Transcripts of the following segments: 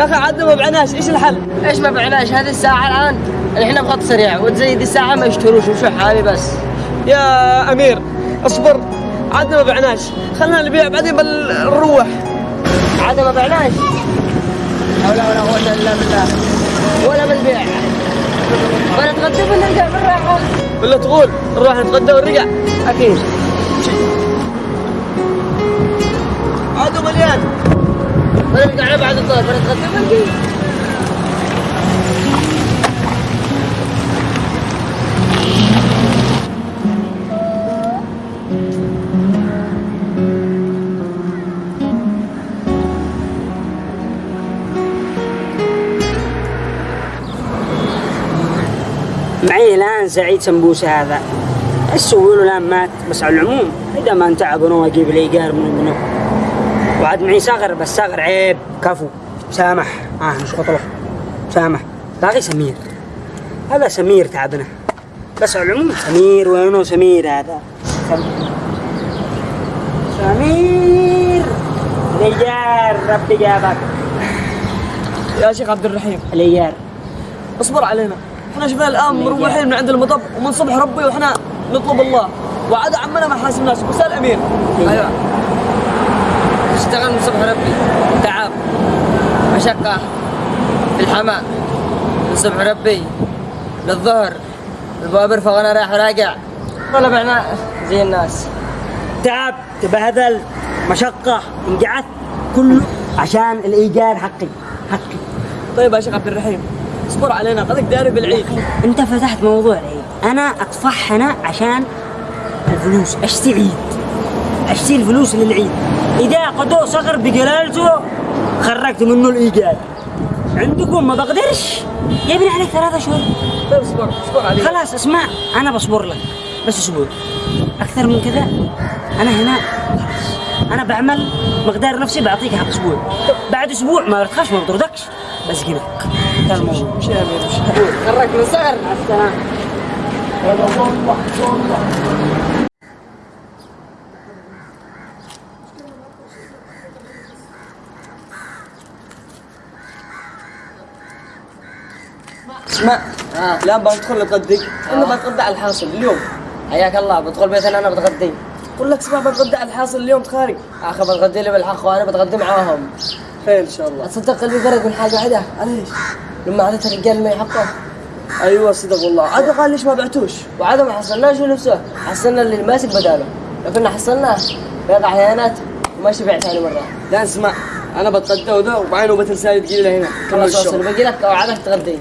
يا أخي عاد ما بعناش إيش الحل؟ إيش ما بعناش هذه الساعة الآن إحنا بخط سريع وتزيد الساعة ما يشتروش وشو حالي بس؟ يا أمير اصبر. عاد ما بعناش خلنا نبيع بعدين بنروح عاد ما بعناش حول ولا قوة إلا بالله. ولا بالبيع. ونتغدى ونرجع بالراحة. ولا تقول نروح نتغدى ونرجع أكيد. عادوا مليان بعد الظهر معي الآن سعيد سمبوسة هذا. أسوي له الآن مات بس على العموم إذا ما انتعب أنا وأجيب لي من منه. وعاد معي صغر بس صغر عيب. كفو. سامح. آه مش خطله سامح. باقي سمير. هذا سمير تعبنا. بس على العموم سمير وينه سمير هذا؟ سمير. الايجار ربي جابك. يا شيخ عبد الرحيم. الايجار اصبر علينا. إحنا شفنا الآن مروحين من عند المطب ومن صبح ربي وإحنا نطلب الله. وعاد عمنا ما حاسبناش بس الامير أيوه اشتغل من صبح ربي تعب مشقة في الحماء من صبح ربي للظهر البوابر فوانا رايح وراجع. ولا بعنا زي الناس. تعب تبهدل مشقة انقعدت كله عشان الإيجار حقي حقي. طيب يا شيخ عبد الرحيم اصبر علينا قدك داري بالعيد. أنت فتحت موضوع العيد. أنا أطفح هنا عشان الفلوس. أشتري عيد. أشتري الفلوس للعيد. إذا قدو صغر بجلالته خرجت منه الإيجار عندكم ما بقدرش؟ يبني عليك ثلاثة شهور. طيب اصبر اصبر علينا خلاص اسمع أنا بصبر لك. بس أسبوع أكثر من كذا أنا هنا. خلاص. أنا بعمل مقدار نفسي بعطيك حق أسبوع. بعد أسبوع ما بتخافش ما بطردكش بس كذا انتهى الموضوع مش يا امير مش خرج من صغر مع السلامة. اسمع. آه. الان بندخل نتغدى ولا بنتغدى على الحاصل اليوم. حياك الله بدخل بيتنا أنا بتغدي. قول لك اسمع بنتغدى على الحاصل اليوم تخارج أخي بتغدي لي بالحق وأنا بتغدي معاهم. خير إن شاء الله؟ تصدق قلبي فرق من حاجة واحدة ليش؟ لما عادت الرجال ما يحقه. أيوه صدق والله. عاد قال ليش ما بعتوش؟ وعاد ما حصلناش نفسه؟ حصلنا اللي ماسك بداله. لو كنا حصلناه بيقع عيانات وما شبع ثاني مرة. لا اسمع. أنا بتغدى وذا وبعين وبتنسى تجي لي هنا. خلاص باقي لك اوعدك تغدي.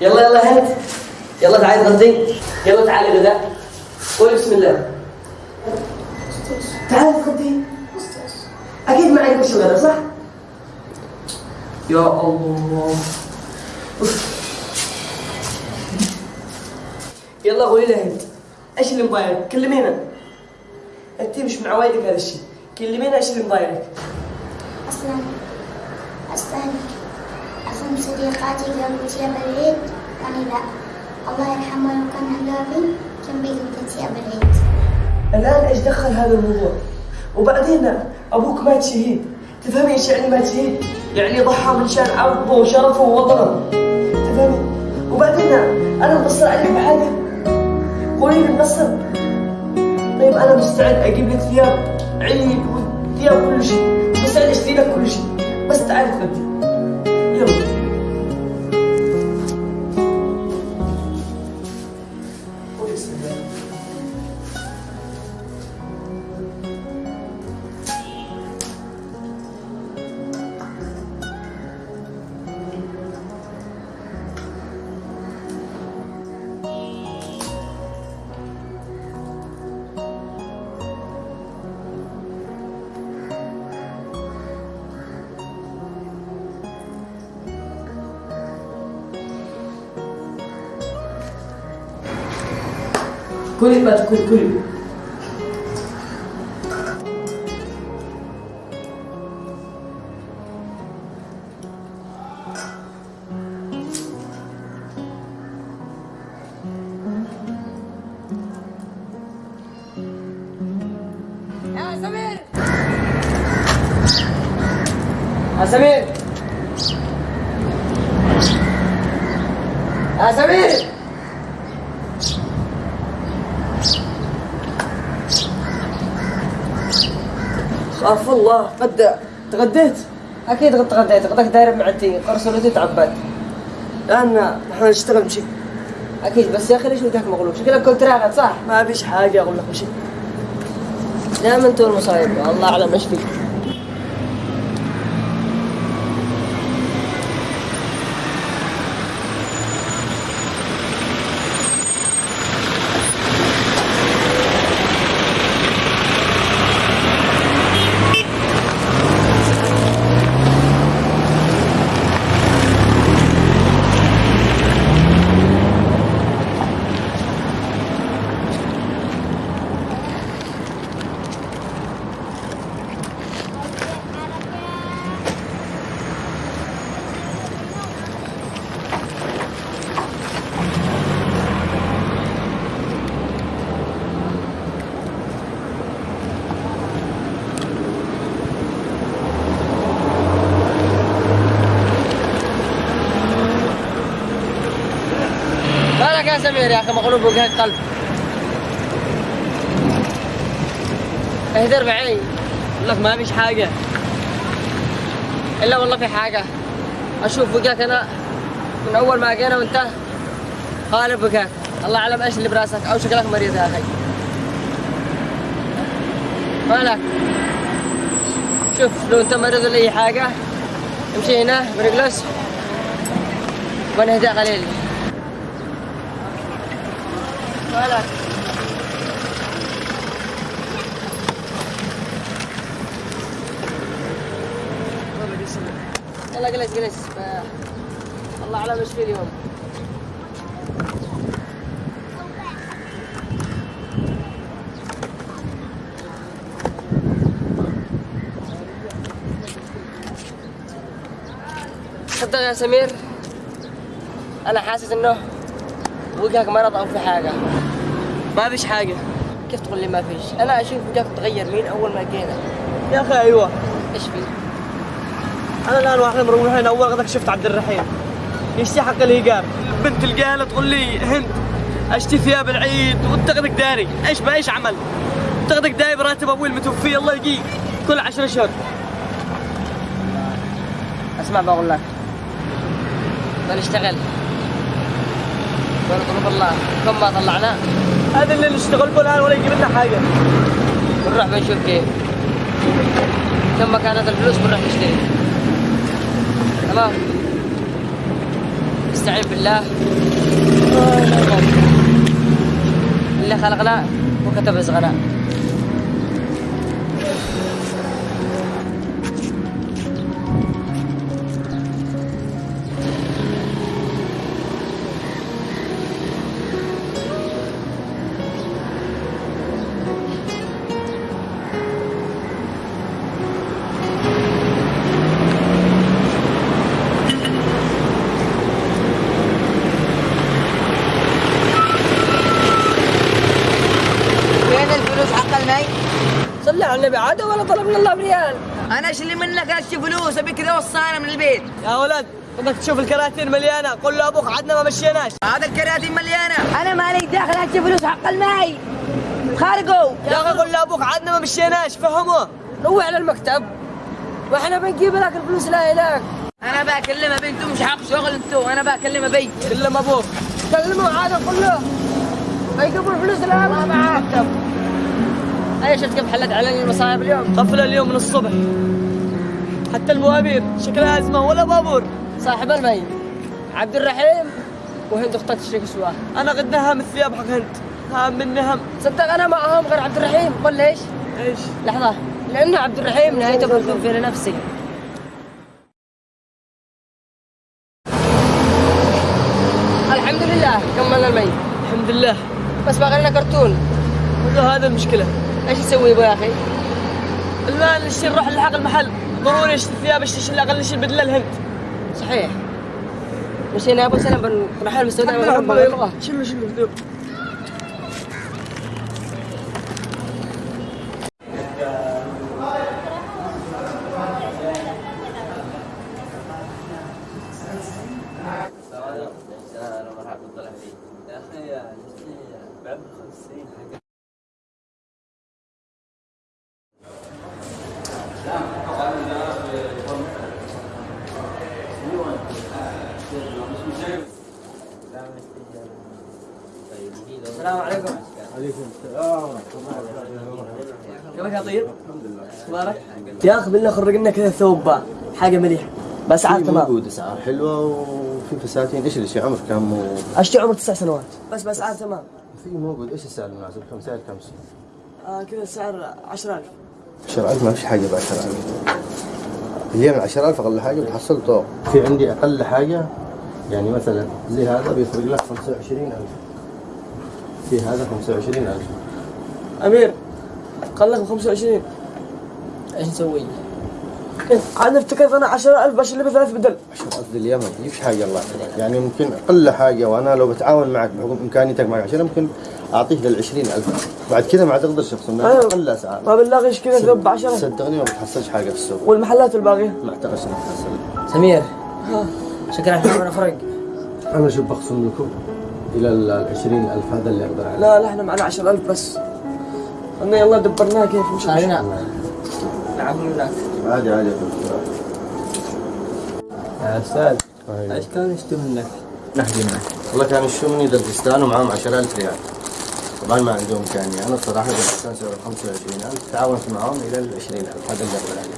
يلا يلا هند يلا تعالي تغدي يلا تعالي غداء قولي بسم الله تعالي تغدي أكيد ما عندك الغداء صح؟ يا الله. يلا قولي لها هند إيش اللي مضايقك؟ كلمينا أنت مش من عوايدك هذا الشيء كلمينا إيش اللي مضايقك؟ صديقاتي قالوا تياب العيد؟ يعني لا. الله يرحمه كان هلابي كان بيجي تياب العيد؟ الآن إيش دخل هذا الموضوع؟ وبعدين أبوك مات شهيد. تفهمي إيش يعني مات شهيد؟ يعني ضحى من شان عرضه وشرفه ووطنه. تفهمي؟ وبعدين أنا مقصر عليك بحاجة؟ قولي لي مقصر. طيب أنا مستعد أجيب لك ثياب عيد وثياب كل شيء. مستعد أشتري لك كل شيء. بس تعالي تغدي كلي بقى تكون كلي Asamir! يا سمير. يا سمير. خاف الله. قد تغديت؟ أكيد قد تغديت. غداك داير بمعدتي قرص ولدي تعبت لأن نحن نشتغل مشي أكيد. بس يا أخي ليش وجهك مغلوب؟ شكلك كنت راغد صح؟ ما فيش حاجة أقول لك مشي دائما أنتوا المصايب الله أعلم إيش فيك. مالك يا أخي مغلوب وجهك قلب اهدر معي لك ما فيش حاجة. إلا والله في حاجة. أشوف وجهك أنا من أول ما جينا وانت قالب وجهك الله أعلم إيش اللي براسك أو شكلك مريض يا أخي. مالك؟ شوف لو أنت مريض ولا أي حاجة امشي هنا برجلس ونهدى قليل مالك يلا جلس جلس الله اعلم إيش في اليوم صدق يا سمير. أنا حاسس إنه وجهك مرض أو في حاجة. ما فيش حاجة. كيف تقول لي ما فيش؟ أنا أشوف وجهك تغير مين أول ما جينا. يا أخي أيوه. إيش في أنا الآن وإحنا مروحين أول غدك شفت عبد الرحيم. يشتي حق الايجار بنت القاله تقول لي هند اشتي ثياب العيد وانت غدك داري. إيش بايش عمل؟ انت غدك دايب راتب أبوي المتوفي الله يقيك كل عشر اشهر أسمع بقول لك بنشتغل ونطلب الله. كم ما طلعنا. هذا اللي نشتغل به الآن ولا يجيب لنا حاجة. بنروح بنشوف كيف. كم كانت الفلوس بنروح نشتري. تمام؟ استعين بالله. اللي خلقنا وكتب رزقنا. المي؟ صلي على النبي عاد ولا طلبنا الله بريال؟ أنا إيش اللي منك؟ اشتي فلوس أبي كذا وصانا من البيت. يا ولد بدك تشوف الكراتين مليانة قول له أبوك عدنا ما مشيناش. هذا الكراتين مليانة. أنا مالي داخل اشتي فلوس حق المي خارقوا. يا أخي قول له أبوك عدنا ما مشيناش فهمه. روح على المكتب. وإحنا بنجيب لك الفلوس لا هناك أنا بكلمها بنتو مش حق شغل أنتو أنا بكلمها بي كلم أبوك. كلمه عاد قول له. بيجيبوا الفلوس الان ما معاه أي شفت كيف حلت علي المصايب اليوم؟ قفل اليوم من الصبح. حتى الموابير شكلها أزمة ولا بابور. صاحب المي عبد الرحيم. وهند أختك تشترك سواه أنا قد نهم الثياب حق هند. هام مني هم صدق أنا معهم غير عبد الرحيم. قل ليش إيش؟ لحظة. لأنه عبد الرحيم نهايته بكون في نفسي. الحمد لله كملنا المي. الحمد لله. بس باقي لنا كرتون. هذا المشكلة. إيش يسوي ابو يا أخي؟ الآن نشتري نروح نلحق المحل؟ ضروري اشتري ثياب اشتري الأقل نشتري بدله الهند. صحيح. مشينا أبو سلام. بنروح المستودع الحمد لله، ونروح يلا، بنروح. شلوا شلوا اليوم. كيفك يا طيب؟ مبارك يا أخي بالله خرج لنا كذا ثوب حاجة مليحة. بس عاد في تمام موجود اسعار حلوة وفي فساتين. إيش اللي شي عمر كم و... أشتري عمر تسع سنوات. بس بس عاد تمام في موجود. إيش السعر المناسب؟ كم سعر؟ كم آه كذا السعر 10000 10000 ما فيش حاجة ب 10000 هي من 10000 أقل حاجة بتحصل طوق. في عندي أقل حاجة يعني مثلا زي هذا بيفرق لك 25000 في هذا 25000 أمير قال لك ب 25 إيش نسوي؟ عاد أفتكرت أنا 10000 باش اللي بثلاث بدل. 10000 اليوم ما تجيبش حاجة الله يعني ممكن أقل حاجة وأنا لو بتعاون معك بحكم إمكانيتك معك عشان ممكن أعطيك لل 20000 بعد كذا ما تقدرش تخصم لأن أيوة. أقل أسعار. ما بنلاقيش كذا ثوب ب 10 صدقني ما بتحصلش حاجة في السوق. والمحلات الباقية؟ ما أعتقدش انك تحصل سمير. شكلها حمامنا فرق. أنا شوف بخصم لكم؟ إلى ال 20000 هذا اللي أقدر عليه. لا لا إحنا معنا 10000 بس. قلنا يلا دبرناها كيف؟ مش علينا عادي عادي يا أستاذ أيوة. إيش كان يشتم منك؟ نحكي معك. والله كان الشمني دلجستان ومعاهم 10000 ريال. طبعا ما عندهم امكانيه أنا الصراحه دلجستان سعره 25000 تعاونت معاهم إلى ال 20000 هذا اللي أقدر عليه.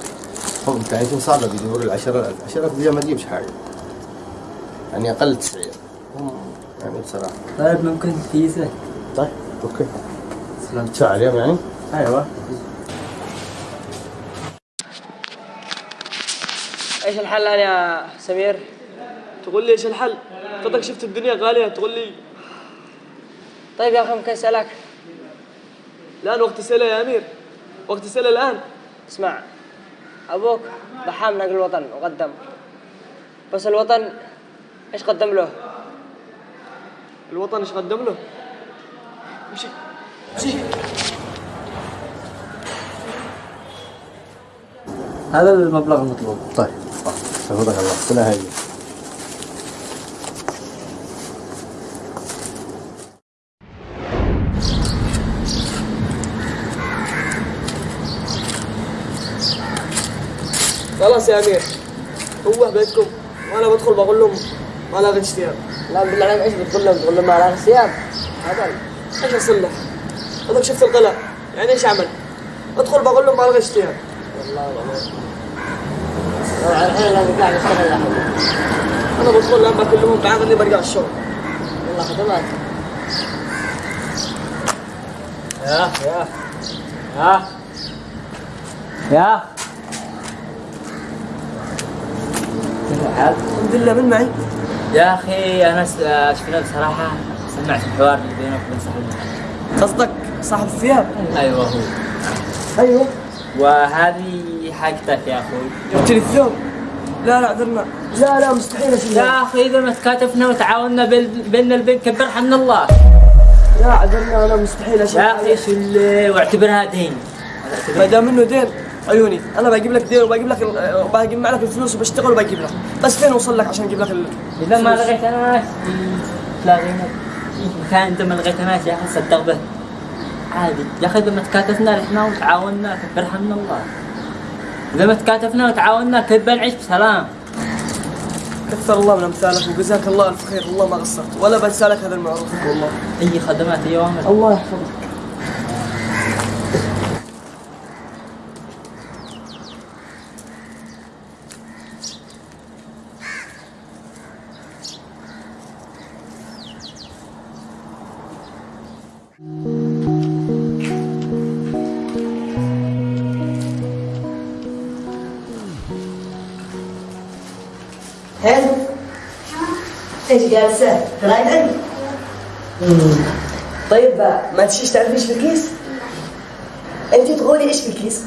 هم امكانيتهم صعبه بيدوروا ال 10000 10000 دي ما تجيبش حاجة. يعني أقل تسعير هم يعني بصراحة. طيب ممكن تقيسه؟ طيب أوكي. تدفع عليهم يعني؟ أيوه. إيش الحل الان يا سمير؟ تقول لي إيش الحل؟ قدك شفت الدنيا غالية تقول لي. طيب يا أخي ممكن أسألك؟ الآن وقت السله يا أمير. وقت السله الآن. اسمع أبوك ضحى من أجل الوطن وقدم. بس الوطن إيش قدم له؟ الوطن إيش قدم له؟ مشي. مشي. هذا المبلغ المطلوب. طيب. حفظك الله. سنه هاي خلاص يا أمير. هو بيتكم. وأنا بدخل بقول لهم ما لاقيت ثياب لا بالله عليك إيش بتقول لهم؟ تقول لهم ما على ثياب هذا إيش اصلح؟ هذاك شفت القلع يعني إيش اعمل؟ أدخل بقول لهم ما لقيت ثياب طبعا الحين لازم قاعد اشتغل أخي أنا بدخل لما كلهم اني برجع الشغل والله خدمات يا يا يا يا؟ الحمد لله من معي؟ يا أخي انا شفنا بصراحه سمعت الحوار اللي بينك وبين صاحبنا قصدك صاحب الثياب؟ أيوه هو أيوه وهذه حاجتك يا أخوي. الثوب لا لا اعذرنا لا لا مستحيل اشيلها يا أخي إذا ما تكاتفنا وتعاوننا بال- بين البين كبرها من الله. لا اعذرنا أنا مستحيل اشيلها يا أخي اللي واعتبرها دين. ما دام إنه دين عيوني. أنا بجيب لك دين وبجيب لك وبجيب لك الفلوس وبشتغل وبجيب لك. بس فين أوصل لك عشان أجيب لك. إذا ما لقيت ناس تلاقينا كان أنت ما لقيت ناس يا أخي صدق به. عادي. يا أخي إذا ما تكاتفنا إحنا وتعاوننا كبرها من الله. إذا ما تكاتفنا وتعاوننا كيف بنعيش بسلام؟ كثر الله من امثالك وجزاك الله الف خير والله ما قصرت. ولا بنسى لك هذا المعروف. والله أي خدمات أي أوامر. الله يحفظك. إيش جالسه؟ قراية علم طيب ما تشيش تعرفي إيش في الكيس؟ أنت تقولي إيش في الكيس؟